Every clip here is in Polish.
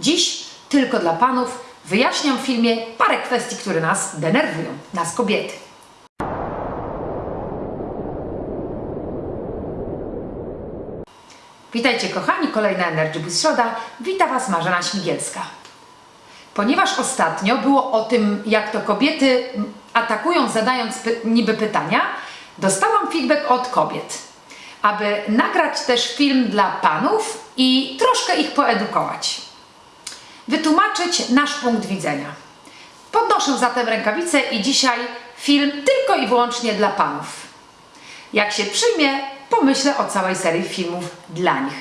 Dziś tylko dla panów wyjaśniam w filmie parę kwestii, które nas denerwują, nas kobiety. Witajcie kochani, kolejna Energy Boost Środa. Wita Was Marzena Śmigielska. Ponieważ ostatnio było o tym, jak to kobiety atakują, zadając py niby pytania, dostałam feedback od kobiet, aby nagrać też film dla panów i troszkę ich poedukować. Wytłumaczyć nasz punkt widzenia. Podnoszę zatem rękawice i dzisiaj film tylko i wyłącznie dla panów. Jak się przyjmie, pomyślę o całej serii filmów dla nich.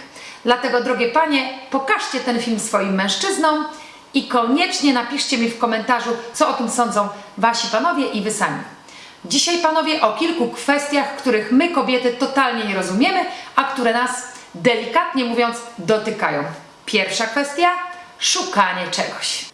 Dlatego, drogie panie, pokażcie ten film swoim mężczyznom i koniecznie napiszcie mi w komentarzu, co o tym sądzą wasi panowie i wy sami. Dzisiaj, panowie, o kilku kwestiach, których my, kobiety, totalnie nie rozumiemy, a które nas, delikatnie mówiąc, dotykają. Pierwsza kwestia szukanie czegoś.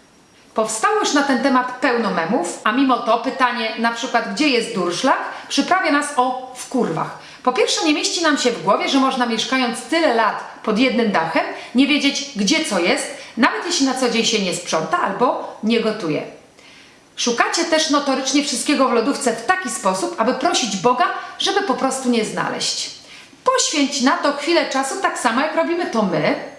Powstało już na ten temat pełno memów, a mimo to pytanie, na przykład gdzie jest durszlak, przyprawia nas o w kurwach. Po pierwsze, nie mieści nam się w głowie, że można mieszkając tyle lat pod jednym dachem, nie wiedzieć gdzie co jest, nawet jeśli na co dzień się nie sprząta albo nie gotuje. Szukacie też notorycznie wszystkiego w lodówce w taki sposób, aby prosić Boga, żeby po prostu nie znaleźć. Poświęć na to chwilę czasu, tak samo jak robimy to my.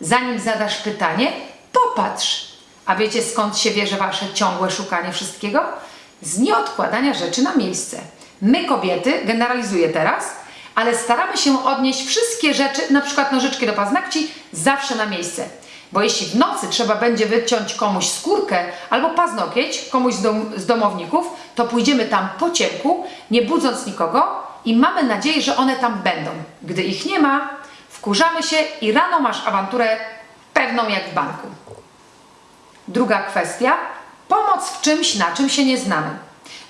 Zanim zadasz pytanie, popatrz. A wiecie skąd się bierze wasze ciągłe szukanie wszystkiego? Z nieodkładania rzeczy na miejsce. My kobiety, generalizuję teraz, ale staramy się odnieść wszystkie rzeczy, na przykład nożyczki do paznokci, zawsze na miejsce. Bo jeśli w nocy trzeba będzie wyciąć komuś skórkę albo paznokieć, komuś z, dom, z domowników, to pójdziemy tam po ciemku, nie budząc nikogo i mamy nadzieję, że one tam będą. Gdy ich nie ma, wkurzamy się i rano masz awanturę pewną jak w banku. Druga kwestia, pomoc w czymś, na czym się nie znamy.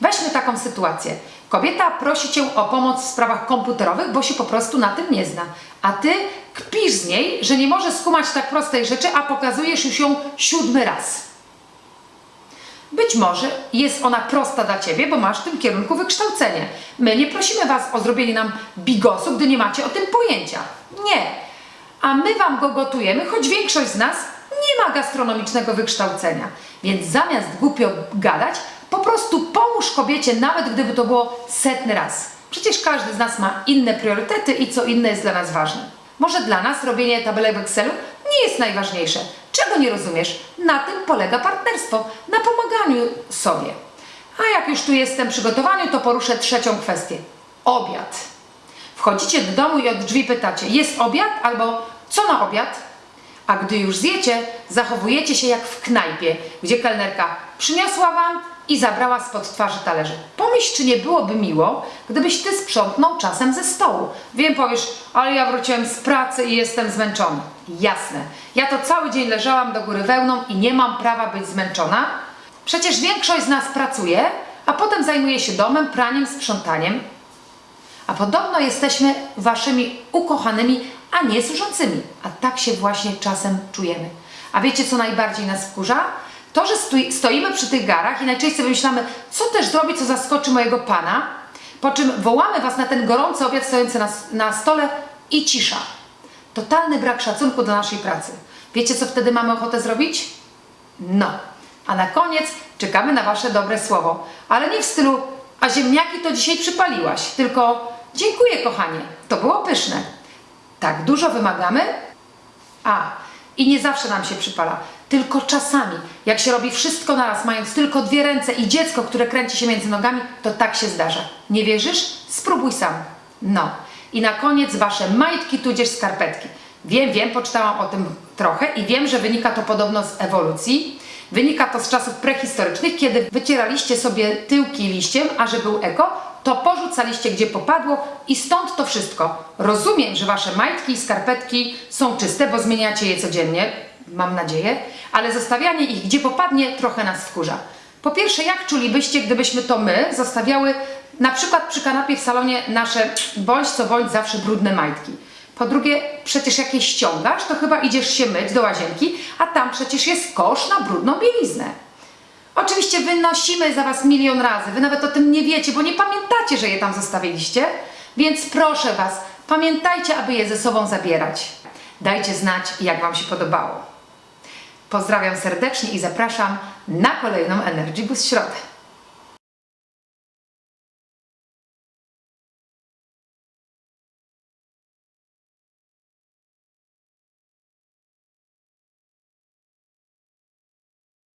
Weźmy taką sytuację. Kobieta prosi Cię o pomoc w sprawach komputerowych, bo się po prostu na tym nie zna. A Ty kpisz z niej, że nie może skumać tak prostej rzeczy, a pokazujesz już ją siódmy raz. Być może jest ona prosta dla Ciebie, bo masz w tym kierunku wykształcenie. My nie prosimy Was o zrobienie nam bigosu, gdy nie macie o tym pojęcia. Nie. A my Wam go gotujemy, choć większość z nas nie ma gastronomicznego wykształcenia. Więc zamiast głupio gadać, po prostu pomóż kobiecie, nawet gdyby to było setny raz. Przecież każdy z nas ma inne priorytety i co inne jest dla nas ważne. Może dla nas robienie tabelek w Excelu nie jest najważniejsze. Czego nie rozumiesz? Na tym polega partnerstwo, na pomaganiu sobie. A jak już tu jestem przygotowaniu, to poruszę trzecią kwestię. Obiad. Wchodzicie do domu i od drzwi pytacie, jest obiad albo co na obiad? A gdy już zjecie, zachowujecie się jak w knajpie, gdzie kelnerka przyniosła wam i zabrała spod twarzy talerzy. Pomyśl, czy nie byłoby miło, gdybyś ty sprzątnął czasem ze stołu. Wiem, powiesz, ale ja wróciłem z pracy i jestem zmęczony. Jasne. Ja to cały dzień leżałam do góry wełną i nie mam prawa być zmęczona. Przecież większość z nas pracuje, a potem zajmuje się domem, praniem, sprzątaniem. A podobno jesteśmy waszymi ukochanymi, a nie służącymi. A tak się właśnie czasem czujemy. A wiecie, co najbardziej nas wkurza? To, że stoi, stoimy przy tych garach i najczęściej wymyślamy, co też zrobić, co zaskoczy mojego pana, po czym wołamy was na ten gorący obiad stojący na, na stole i cisza. Totalny brak szacunku do naszej pracy. Wiecie, co wtedy mamy ochotę zrobić? No. A na koniec czekamy na wasze dobre słowo. Ale nie w stylu, a ziemniaki to dzisiaj przypaliłaś, tylko dziękuję kochanie, to było pyszne. Tak dużo wymagamy? A, i nie zawsze nam się przypala, tylko czasami. Jak się robi wszystko naraz, mając tylko dwie ręce i dziecko, które kręci się między nogami, to tak się zdarza. Nie wierzysz? Spróbuj sam. No. I na koniec wasze majtki tudzież skarpetki. Wiem, wiem, poczytałam o tym trochę i wiem, że wynika to podobno z ewolucji. Wynika to z czasów prehistorycznych, kiedy wycieraliście sobie tyłki liściem, a że był eko, to porzucaliście gdzie popadło i stąd to wszystko. Rozumiem, że wasze majtki i skarpetki są czyste, bo zmieniacie je codziennie, mam nadzieję, ale zostawianie ich gdzie popadnie trochę nas wkurza. Po pierwsze, jak czulibyście, gdybyśmy to my zostawiały na przykład przy kanapie w salonie nasze bądź co bądź zawsze brudne majtki? Po drugie, przecież jak je ściągasz, to chyba idziesz się myć do łazienki, a tam przecież jest kosz na brudną bieliznę. Oczywiście wynosimy za Was milion razy, Wy nawet o tym nie wiecie, bo nie pamiętacie, że je tam zostawiliście, więc proszę Was, pamiętajcie, aby je ze sobą zabierać. Dajcie znać, jak Wam się podobało. Pozdrawiam serdecznie i zapraszam na kolejną Energy Boost Środę.